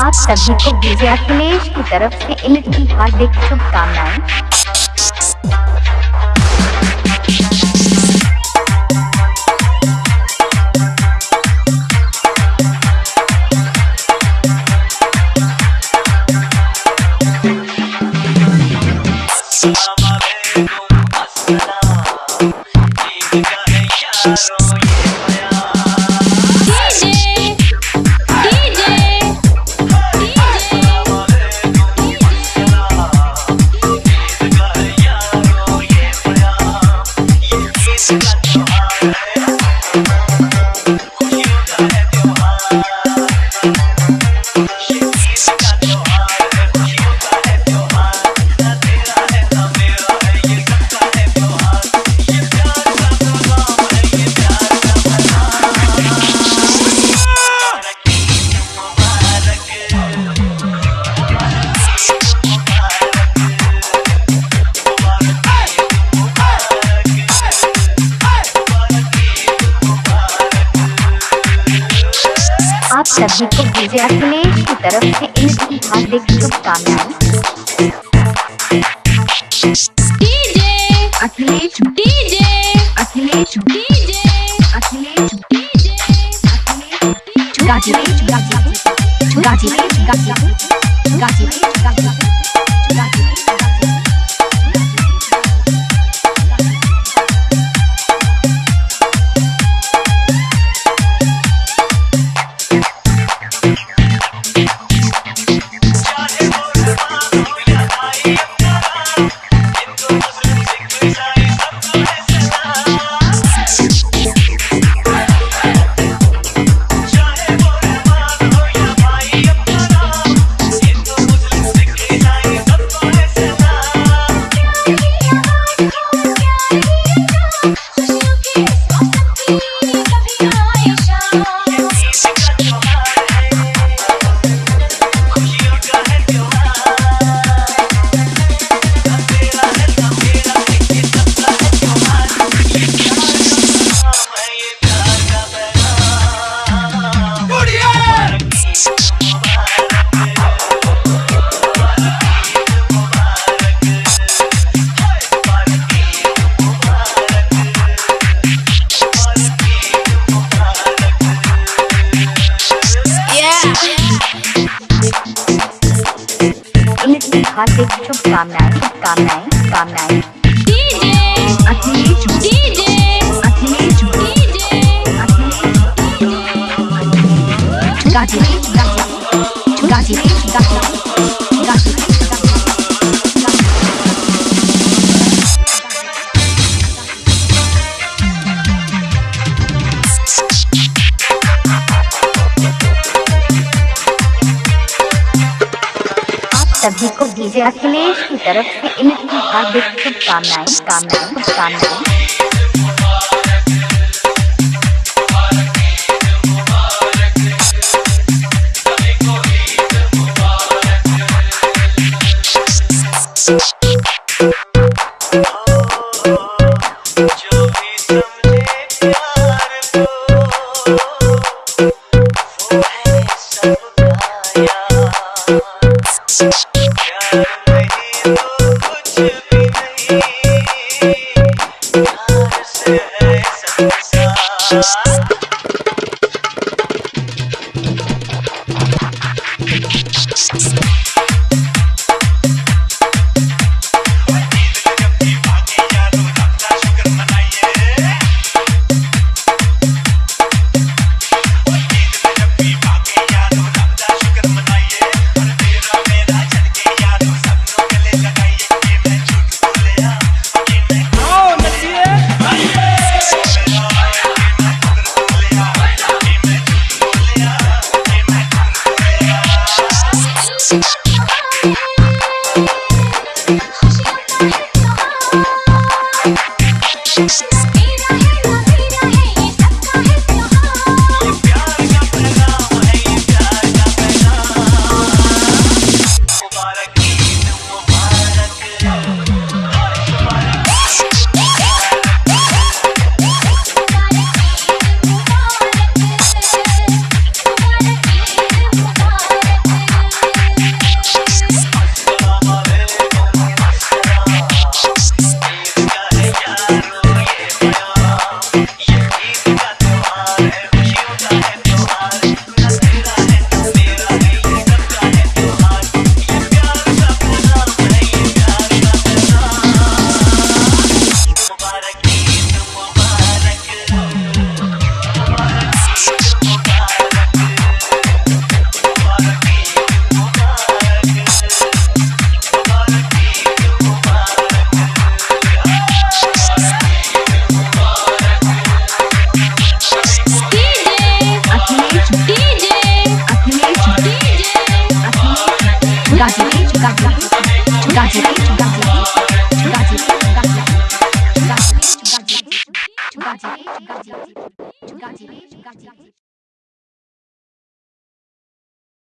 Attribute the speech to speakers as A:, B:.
A: आप सभी को विजया की तरफ़ से ईद हार्दिक शुभकामनाएँ। सभी को डीजे अखिलेश की तरफ़ से ईद की हार्दिक शुभकामनाएँ।
B: DJ
A: Akhilesh
B: DJ
A: Akhilesh
B: DJ
A: Akhilesh
B: DJ.
A: Ghazipur Ghazi Ghazi Ghazi Ghazi Ghazipur हार्दिक शुभकामनाएँ शुभकामनाएँ कामनाएँ अखिलेश
B: डीजे
A: अखिलेश
B: डीजे
A: गाजीपुर गाजीपुर गाजीपुर गाजीपुर गाजीपुर आप सभी डीजे अखिलेश की तरफ़ से इनकी हार्दिक शुभकामनाएँ कामनाएँ कामनाएँ
C: प्यार नहीं